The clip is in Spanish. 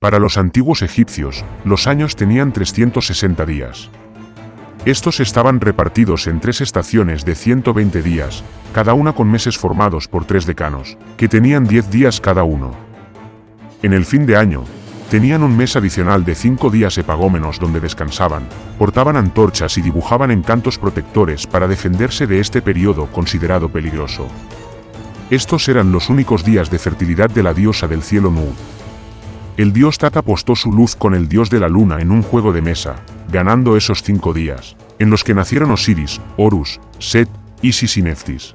Para los antiguos egipcios, los años tenían 360 días. Estos estaban repartidos en tres estaciones de 120 días, cada una con meses formados por tres decanos, que tenían 10 días cada uno. En el fin de año, tenían un mes adicional de cinco días epagómenos donde descansaban, portaban antorchas y dibujaban encantos protectores para defenderse de este periodo considerado peligroso. Estos eran los únicos días de fertilidad de la diosa del cielo Nu. El dios Tat apostó su luz con el dios de la luna en un juego de mesa, ganando esos cinco días, en los que nacieron Osiris, Horus, Set, Isis y Neftis.